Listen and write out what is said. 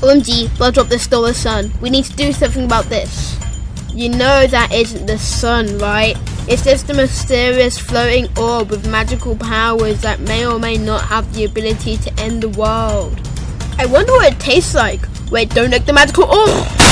OMG, blood drop, this stole the sun. We need to do something about this. You know that isn't the sun, right? It's just a mysterious floating orb with magical powers that may or may not have the ability to end the world. I wonder what it tastes like. Wait, don't lick the magical orb!